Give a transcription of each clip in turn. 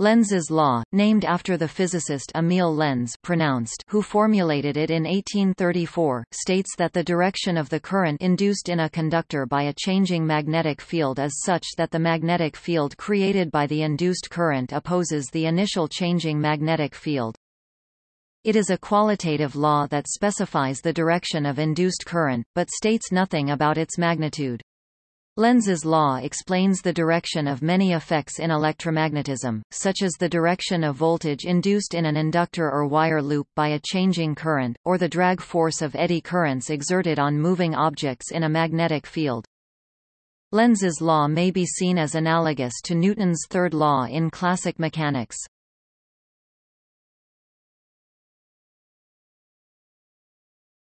Lenz's law, named after the physicist Emil Lenz pronounced who formulated it in 1834, states that the direction of the current induced in a conductor by a changing magnetic field is such that the magnetic field created by the induced current opposes the initial changing magnetic field. It is a qualitative law that specifies the direction of induced current, but states nothing about its magnitude. Lenz's law explains the direction of many effects in electromagnetism, such as the direction of voltage induced in an inductor or wire loop by a changing current, or the drag force of eddy currents exerted on moving objects in a magnetic field. Lenz's law may be seen as analogous to Newton's third law in classic mechanics.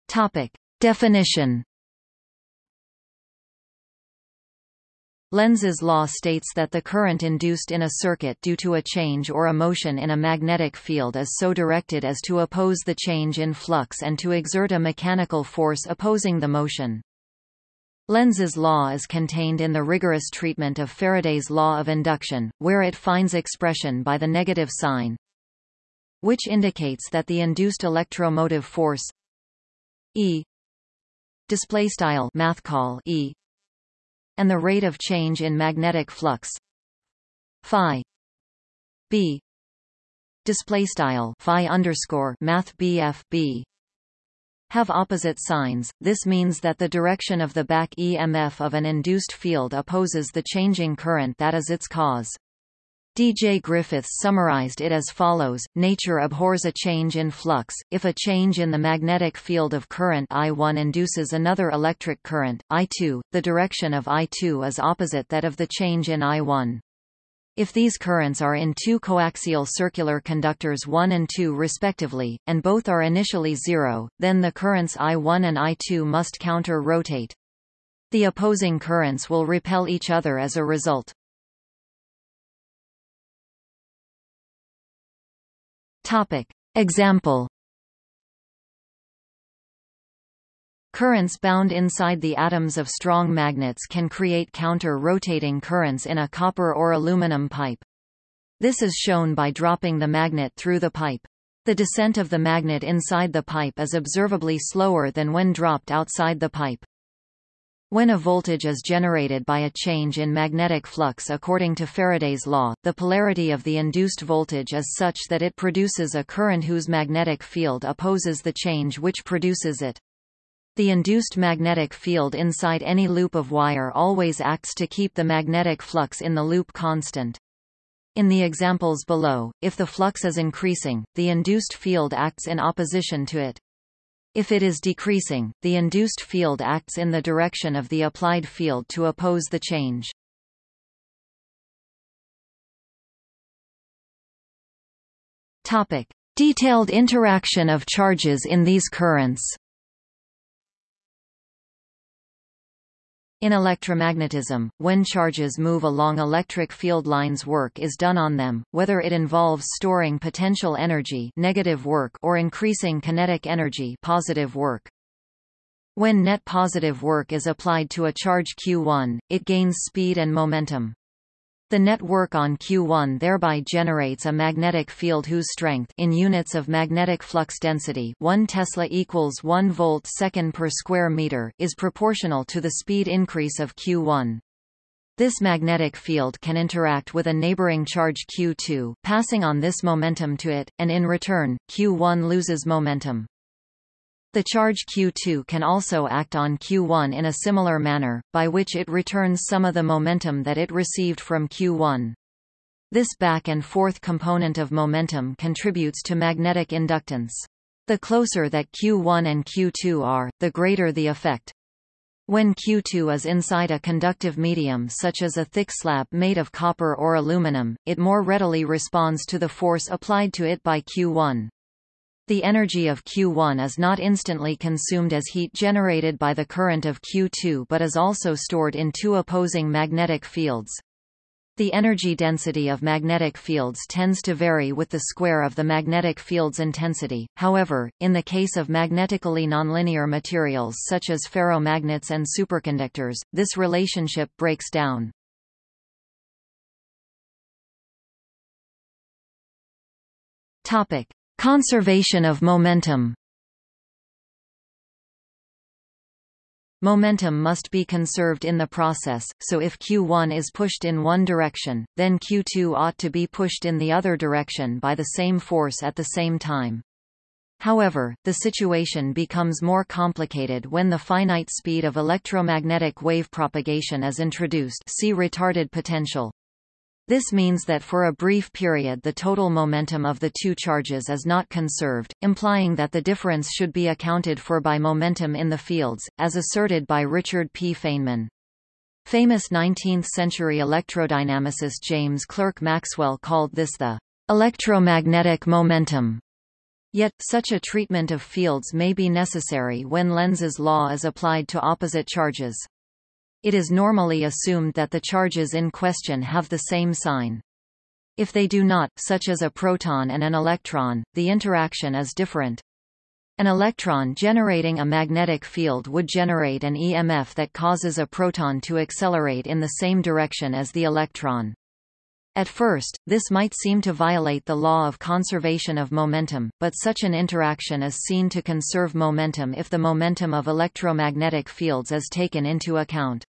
Topic. Definition Lenz's law states that the current induced in a circuit due to a change or a motion in a magnetic field is so directed as to oppose the change in flux and to exert a mechanical force opposing the motion. Lenz's law is contained in the rigorous treatment of Faraday's law of induction, where it finds expression by the negative sign, which indicates that the induced electromotive force E display style math call E and the rate of change in magnetic flux phi b display style phi underscore math bf b have opposite signs. This means that the direction of the back EMF of an induced field opposes the changing current that is its cause. D.J. Griffiths summarized it as follows, nature abhors a change in flux, if a change in the magnetic field of current I1 induces another electric current, I2, the direction of I2 is opposite that of the change in I1. If these currents are in two coaxial circular conductors 1 and 2 respectively, and both are initially zero, then the currents I1 and I2 must counter-rotate. The opposing currents will repel each other as a result. Topic. Example Currents bound inside the atoms of strong magnets can create counter-rotating currents in a copper or aluminum pipe. This is shown by dropping the magnet through the pipe. The descent of the magnet inside the pipe is observably slower than when dropped outside the pipe. When a voltage is generated by a change in magnetic flux according to Faraday's law, the polarity of the induced voltage is such that it produces a current whose magnetic field opposes the change which produces it. The induced magnetic field inside any loop of wire always acts to keep the magnetic flux in the loop constant. In the examples below, if the flux is increasing, the induced field acts in opposition to it. If it is decreasing, the induced field acts in the direction of the applied field to oppose the change. Topic: Detailed interaction of charges in these currents. In electromagnetism, when charges move along electric field lines work is done on them, whether it involves storing potential energy negative work or increasing kinetic energy positive work. When net positive work is applied to a charge q1, it gains speed and momentum. The network on Q1 thereby generates a magnetic field whose strength in units of magnetic flux density 1 Tesla equals 1 volt second per square meter is proportional to the speed increase of Q1. This magnetic field can interact with a neighboring charge Q2, passing on this momentum to it, and in return, Q1 loses momentum. The charge Q2 can also act on Q1 in a similar manner, by which it returns some of the momentum that it received from Q1. This back and forth component of momentum contributes to magnetic inductance. The closer that Q1 and Q2 are, the greater the effect. When Q2 is inside a conductive medium such as a thick slab made of copper or aluminum, it more readily responds to the force applied to it by Q1. The energy of Q1 is not instantly consumed as heat generated by the current of Q2 but is also stored in two opposing magnetic fields. The energy density of magnetic fields tends to vary with the square of the magnetic field's intensity, however, in the case of magnetically nonlinear materials such as ferromagnets and superconductors, this relationship breaks down. Topic: Conservation of momentum. Momentum must be conserved in the process, so if q1 is pushed in one direction, then q2 ought to be pushed in the other direction by the same force at the same time. However, the situation becomes more complicated when the finite speed of electromagnetic wave propagation is introduced see retarded potential. This means that for a brief period the total momentum of the two charges is not conserved, implying that the difference should be accounted for by momentum in the fields, as asserted by Richard P. Feynman. Famous 19th-century electrodynamicist James Clerk Maxwell called this the electromagnetic momentum. Yet, such a treatment of fields may be necessary when Lenz's law is applied to opposite charges. It is normally assumed that the charges in question have the same sign. If they do not, such as a proton and an electron, the interaction is different. An electron generating a magnetic field would generate an EMF that causes a proton to accelerate in the same direction as the electron. At first, this might seem to violate the law of conservation of momentum, but such an interaction is seen to conserve momentum if the momentum of electromagnetic fields is taken into account.